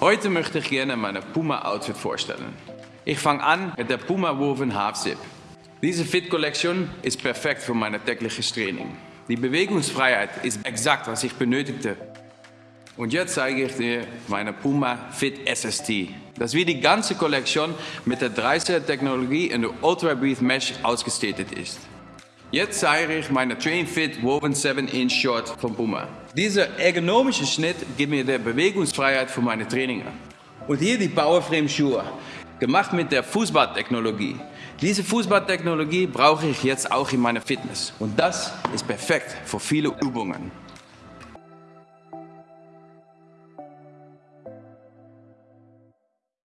Heute möchte ich gerne meine Puma Outfit vorstellen. Ich fange an mit der Puma Woven Half Zip. Diese Fit-Kollektion ist perfekt für mein tägliches Training. Die Bewegungsfreiheit ist exakt, was ich benötigte. Und jetzt zeige ich dir meine Puma Fit SST. Das wie die ganze Kollektion mit der 30er Technologie in der Ultra Breathe Mesh ausgestattet ist. Jetzt zeige ich meine Train Fit Woven 7 Inch Short von Puma. Dieser ergonomische Schnitt gibt mir die Bewegungsfreiheit für meine Trainingen. Und hier die Powerframe Schuhe, gemacht mit der Fußballtechnologie. Diese Fußballtechnologie brauche ich jetzt auch in meiner Fitness. Und das ist perfekt für viele Übungen.